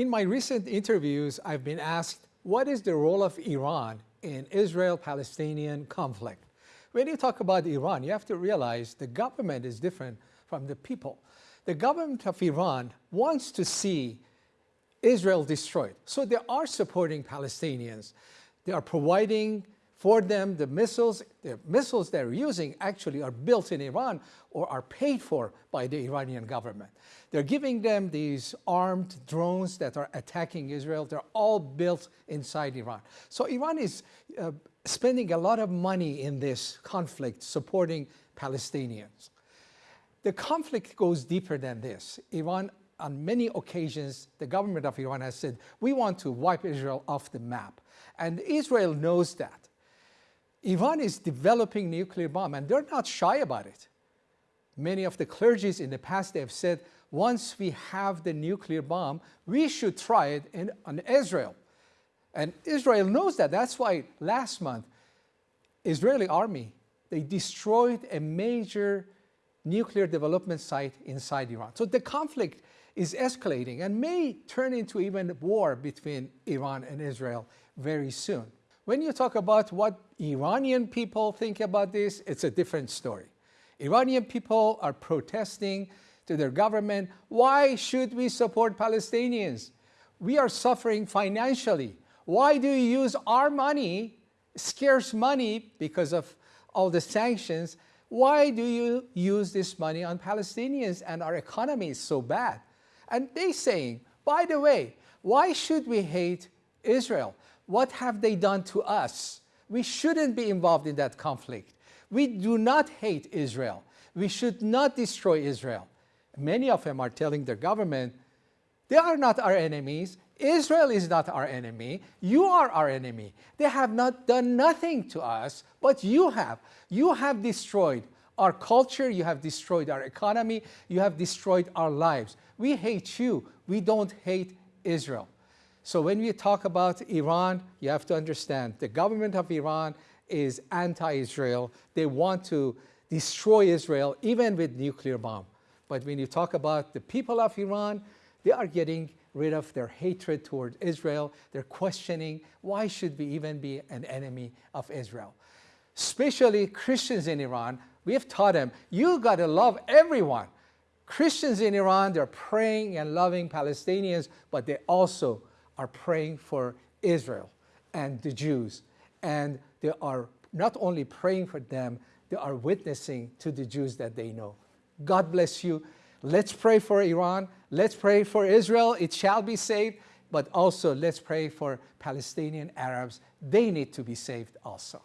In my recent interviews, I've been asked, what is the role of Iran in Israel-Palestinian conflict? When you talk about Iran, you have to realize the government is different from the people. The government of Iran wants to see Israel destroyed. So they are supporting Palestinians. They are providing for them the missiles, the missiles they're using actually are built in Iran or are paid for by the Iranian government. They're giving them these armed drones that are attacking Israel. They're all built inside Iran. So Iran is uh, spending a lot of money in this conflict supporting Palestinians. The conflict goes deeper than this. Iran on many occasions, the government of Iran has said, we want to wipe Israel off the map. And Israel knows that. Iran is developing nuclear bomb and they're not shy about it. Many of the clergies in the past they have said, once we have the nuclear bomb, we should try it in, on Israel. And Israel knows that. That's why last month, Israeli army, they destroyed a major nuclear development site inside Iran. So the conflict is escalating and may turn into even war between Iran and Israel very soon. When you talk about what Iranian people think about this, it's a different story. Iranian people are protesting to their government, why should we support Palestinians? We are suffering financially. Why do you use our money, scarce money because of all the sanctions, why do you use this money on Palestinians and our economy is so bad? And they saying, by the way, why should we hate Israel? What have they done to us? We shouldn't be involved in that conflict. We do not hate Israel. We should not destroy Israel. Many of them are telling their government, they are not our enemies. Israel is not our enemy. You are our enemy. They have not done nothing to us, but you have. You have destroyed our culture, you have destroyed our economy, you have destroyed our lives. We hate you. We don't hate Israel. So when we talk about Iran, you have to understand the government of Iran is anti-Israel. They want to destroy Israel, even with nuclear bomb. But when you talk about the people of Iran, they are getting rid of their hatred toward Israel. They're questioning, why should we even be an enemy of Israel? Especially Christians in Iran we have taught them, you got to love everyone. Christians in Iran, they're praying and loving Palestinians, but they also are praying for Israel and the Jews. And they are not only praying for them, they are witnessing to the Jews that they know. God bless you. Let's pray for Iran. Let's pray for Israel. It shall be saved. But also let's pray for Palestinian Arabs. They need to be saved also.